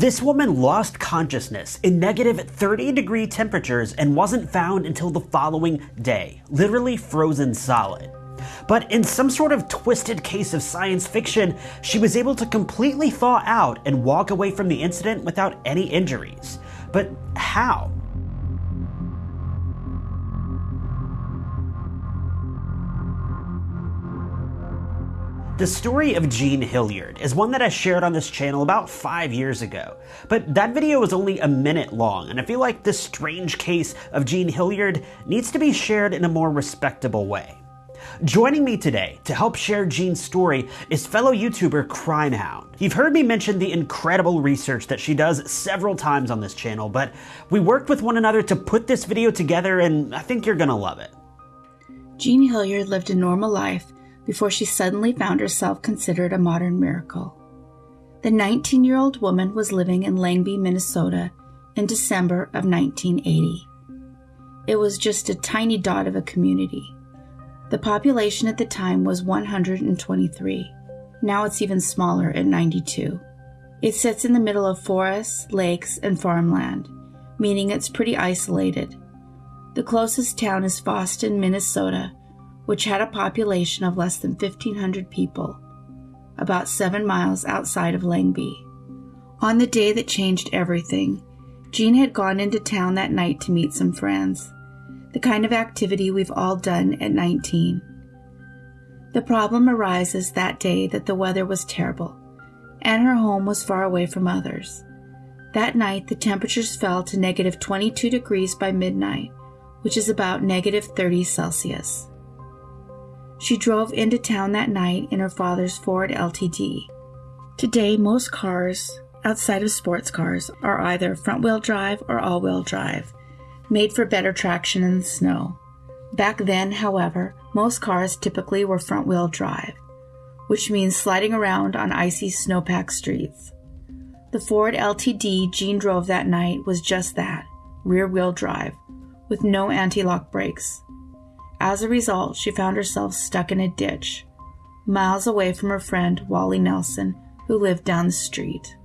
This woman lost consciousness in negative 30 degree temperatures and wasn't found until the following day, literally frozen solid. But in some sort of twisted case of science fiction, she was able to completely thaw out and walk away from the incident without any injuries. But how? The story of Jean Hilliard is one that I shared on this channel about five years ago, but that video was only a minute long, and I feel like this strange case of Jean Hilliard needs to be shared in a more respectable way. Joining me today to help share Jean's story is fellow YouTuber Crimehound. You've heard me mention the incredible research that she does several times on this channel, but we worked with one another to put this video together and I think you're gonna love it. Jean Hilliard lived a normal life before she suddenly found herself considered a modern miracle. The 19 year old woman was living in Lengby, Minnesota in December of 1980. It was just a tiny dot of a community. The population at the time was 123. Now it's even smaller at 92. It sits in the middle of forests, lakes, and farmland, meaning it's pretty isolated. The closest town is Fosston, Minnesota, which had a population of less than 1,500 people, about seven miles outside of Lengby. On the day that changed everything, Jean had gone into town that night to meet some friends, the kind of activity we've all done at 19. The problem arises that day that the weather was terrible, and her home was far away from others. That night, the temperatures fell to negative 22 degrees by midnight, which is about negative 30 Celsius. She drove into town that night in her father's Ford LTD. Today, most cars, outside of sports cars, are either front wheel drive or all wheel drive, made for better traction in the snow. Back then, however, most cars typically were front wheel drive, which means sliding around on icy snowpacked streets. The Ford LTD Jean drove that night was just that rear wheel drive, with no anti lock brakes. As a result, she found herself stuck in a ditch, miles away from her friend Wally Nelson, who lived down the street.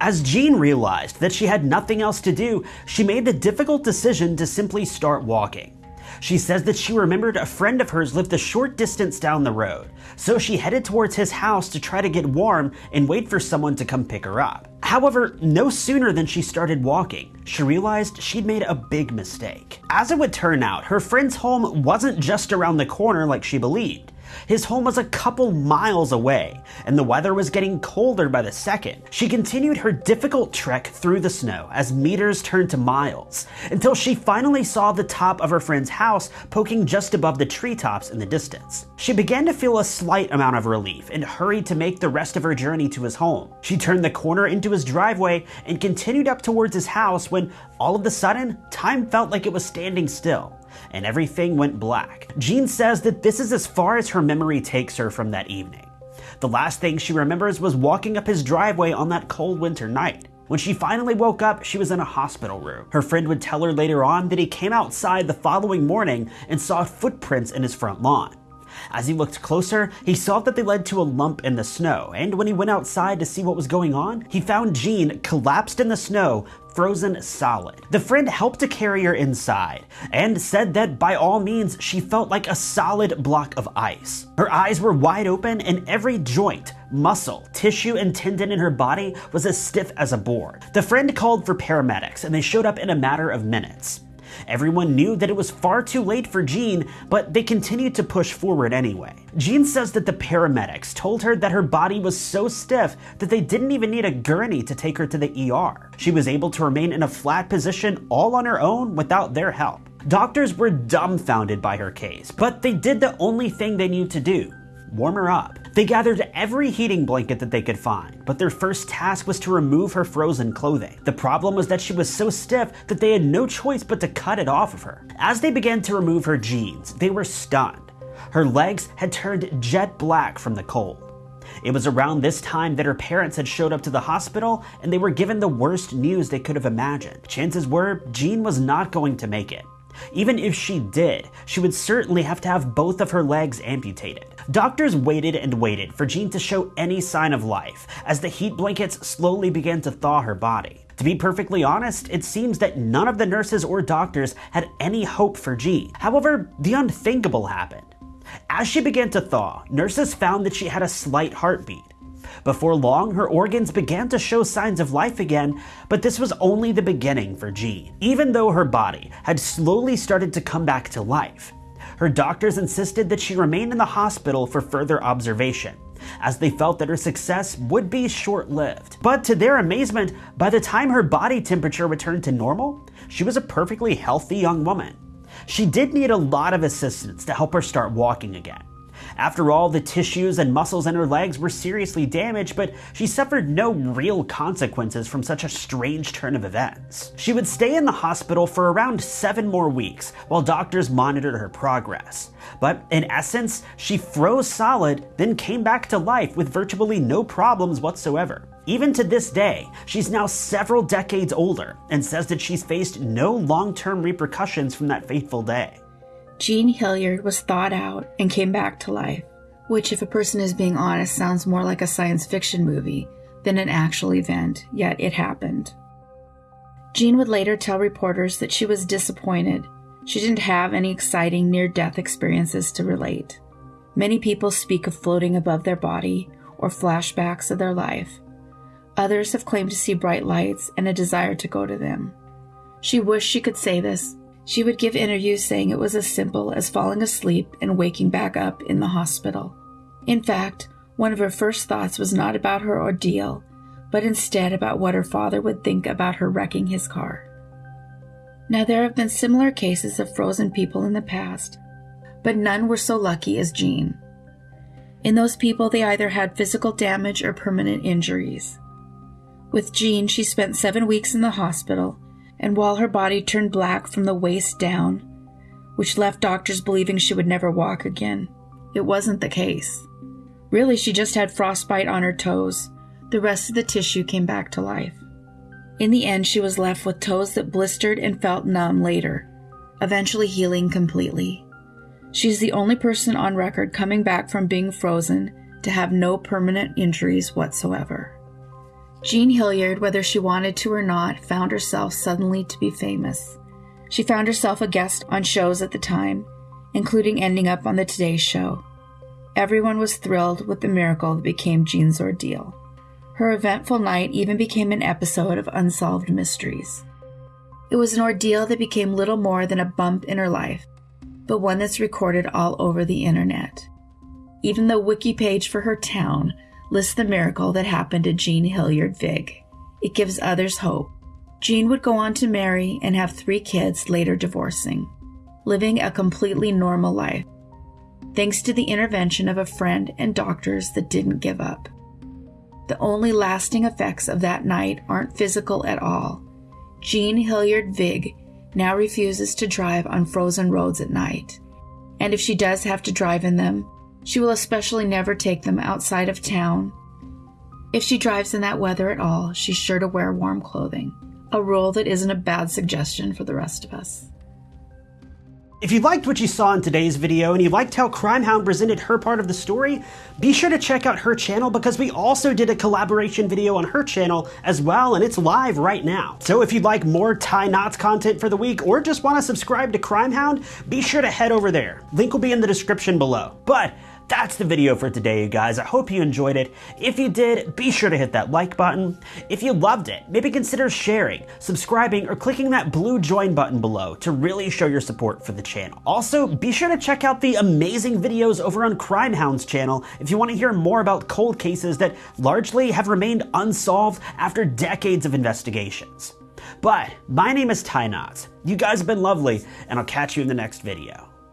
As Jean realized that she had nothing else to do, she made the difficult decision to simply start walking. She says that she remembered a friend of hers lived a short distance down the road, so she headed towards his house to try to get warm and wait for someone to come pick her up. However, no sooner than she started walking, she realized she'd made a big mistake. As it would turn out, her friend's home wasn't just around the corner like she believed. His home was a couple miles away, and the weather was getting colder by the second. She continued her difficult trek through the snow as meters turned to miles, until she finally saw the top of her friend's house poking just above the treetops in the distance. She began to feel a slight amount of relief and hurried to make the rest of her journey to his home. She turned the corner into his driveway and continued up towards his house when all of a sudden, time felt like it was standing still and everything went black. Jean says that this is as far as her memory takes her from that evening. The last thing she remembers was walking up his driveway on that cold winter night. When she finally woke up, she was in a hospital room. Her friend would tell her later on that he came outside the following morning and saw footprints in his front lawn. As he looked closer, he saw that they led to a lump in the snow, and when he went outside to see what was going on, he found Jean collapsed in the snow, frozen solid. The friend helped to carry her inside and said that by all means she felt like a solid block of ice. Her eyes were wide open and every joint, muscle, tissue, and tendon in her body was as stiff as a board. The friend called for paramedics and they showed up in a matter of minutes. Everyone knew that it was far too late for Jean, but they continued to push forward anyway. Jean says that the paramedics told her that her body was so stiff that they didn't even need a gurney to take her to the ER. She was able to remain in a flat position all on her own without their help. Doctors were dumbfounded by her case, but they did the only thing they knew to do warm her up. They gathered every heating blanket that they could find, but their first task was to remove her frozen clothing. The problem was that she was so stiff that they had no choice but to cut it off of her. As they began to remove her jeans, they were stunned. Her legs had turned jet black from the cold. It was around this time that her parents had showed up to the hospital and they were given the worst news they could have imagined. Chances were Jean was not going to make it. Even if she did, she would certainly have to have both of her legs amputated. Doctors waited and waited for Jean to show any sign of life as the heat blankets slowly began to thaw her body. To be perfectly honest, it seems that none of the nurses or doctors had any hope for Jean. However, the unthinkable happened. As she began to thaw, nurses found that she had a slight heartbeat. Before long, her organs began to show signs of life again, but this was only the beginning for Jean. Even though her body had slowly started to come back to life, her doctors insisted that she remain in the hospital for further observation, as they felt that her success would be short lived. But to their amazement, by the time her body temperature returned to normal, she was a perfectly healthy young woman. She did need a lot of assistance to help her start walking again. After all, the tissues and muscles in her legs were seriously damaged, but she suffered no real consequences from such a strange turn of events. She would stay in the hospital for around seven more weeks while doctors monitored her progress. But in essence, she froze solid, then came back to life with virtually no problems whatsoever. Even to this day, she's now several decades older and says that she's faced no long term repercussions from that fateful day. Jean Hilliard was thawed out and came back to life, which, if a person is being honest, sounds more like a science fiction movie than an actual event, yet it happened. Jean would later tell reporters that she was disappointed. She didn't have any exciting near death experiences to relate. Many people speak of floating above their body or flashbacks of their life. Others have claimed to see bright lights and a desire to go to them. She wished she could say this, she would give interviews saying it was as simple as falling asleep and waking back up in the hospital. In fact, one of her first thoughts was not about her ordeal, but instead about what her father would think about her wrecking his car. Now, there have been similar cases of frozen people in the past, but none were so lucky as Jean. In those people, they either had physical damage or permanent injuries. With Jean, she spent seven weeks in the hospital and while her body turned black from the waist down, which left doctors believing she would never walk again, it wasn't the case. Really, she just had frostbite on her toes. The rest of the tissue came back to life. In the end, she was left with toes that blistered and felt numb later, eventually healing completely. She's the only person on record coming back from being frozen to have no permanent injuries whatsoever. Jean Hilliard, whether she wanted to or not, found herself suddenly to be famous. She found herself a guest on shows at the time, including ending up on the Today Show. Everyone was thrilled with the miracle that became Jean's ordeal. Her eventful night even became an episode of Unsolved Mysteries. It was an ordeal that became little more than a bump in her life, but one that's recorded all over the internet. Even the wiki page for her town lists the miracle that happened to Jean Hilliard Vig. It gives others hope. Jean would go on to marry and have three kids, later divorcing, living a completely normal life, thanks to the intervention of a friend and doctors that didn't give up. The only lasting effects of that night aren't physical at all. Jean Hilliard Vig now refuses to drive on frozen roads at night. And if she does have to drive in them, she will especially never take them outside of town. If she drives in that weather at all, she's sure to wear warm clothing, a rule that isn't a bad suggestion for the rest of us. If you liked what you saw in today's video and you liked how Crimehound presented her part of the story, be sure to check out her channel because we also did a collaboration video on her channel as well and it's live right now. So if you'd like more Ty Knots content for the week or just want to subscribe to Crimehound, be sure to head over there. Link will be in the description below. But that's the video for today, you guys. I hope you enjoyed it. If you did, be sure to hit that like button. If you loved it, maybe consider sharing, subscribing, or clicking that blue join button below to really show your support for the channel. Also, be sure to check out the amazing videos over on Crime Hound's channel if you want to hear more about cold cases that largely have remained unsolved after decades of investigations. But my name is Ty Knots. You guys have been lovely, and I'll catch you in the next video.